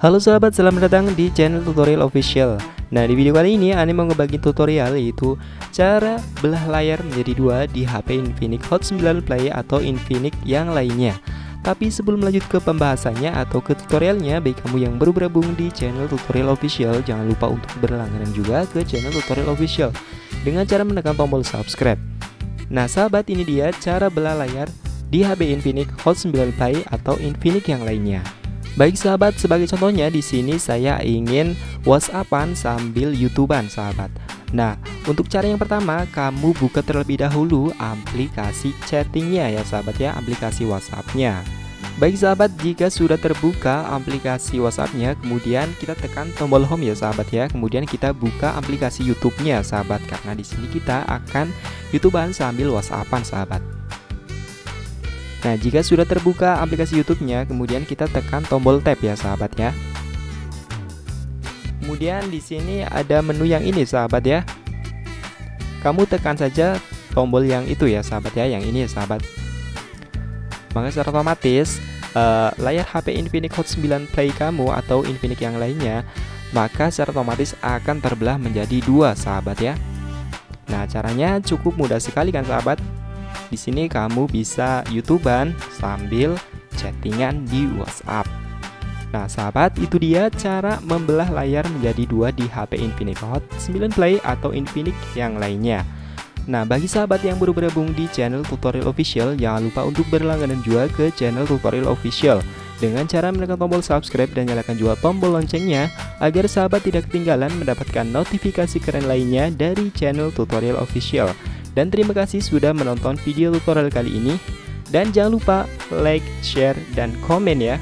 Halo sahabat, selamat datang di channel tutorial official. Nah di video kali ini Ani mau ngebagi tutorial yaitu Cara belah layar menjadi dua di HP Infinix Hot 9 Play atau Infinix yang lainnya. Tapi sebelum lanjut ke pembahasannya atau ke tutorialnya Bagi kamu yang baru bergabung di channel tutorial official Jangan lupa untuk berlangganan juga ke channel tutorial official Dengan cara menekan tombol subscribe. Nah sahabat ini dia cara belah layar di HP Infinix Hot 9 Play atau Infinix yang lainnya Baik sahabat, sebagai contohnya di sini saya ingin WhatsAppan sambil YouTubean sahabat. Nah, untuk cara yang pertama, kamu buka terlebih dahulu aplikasi chattingnya ya sahabat ya, aplikasi WhatsAppnya. Baik sahabat, jika sudah terbuka aplikasi WhatsAppnya, kemudian kita tekan tombol home ya sahabat ya. Kemudian kita buka aplikasi YouTube-nya sahabat, karena di sini kita akan YouTubean sambil WhatsAppan sahabat. Nah, jika sudah terbuka aplikasi YouTube-nya, kemudian kita tekan tombol tab ya, sahabat ya. Kemudian di sini ada menu yang ini, sahabat ya. Kamu tekan saja tombol yang itu ya, sahabat ya, yang ini ya, sahabat. Maka secara otomatis uh, layar HP Infinix Hot 9 Play kamu atau Infinix yang lainnya, maka secara otomatis akan terbelah menjadi dua, sahabat ya. Nah, caranya cukup mudah sekali kan, sahabat? Di sini kamu bisa YouTubean sambil chattingan di WhatsApp. Nah sahabat itu dia cara membelah layar menjadi dua di HP Infinix Hot 9 Play atau Infinix yang lainnya. Nah bagi sahabat yang baru bergabung di channel tutorial official jangan lupa untuk berlangganan juga ke channel tutorial official dengan cara menekan tombol subscribe dan nyalakan juga tombol loncengnya agar sahabat tidak ketinggalan mendapatkan notifikasi keren lainnya dari channel tutorial official. Dan terima kasih sudah menonton video tutorial kali ini. Dan jangan lupa like, share, dan komen ya.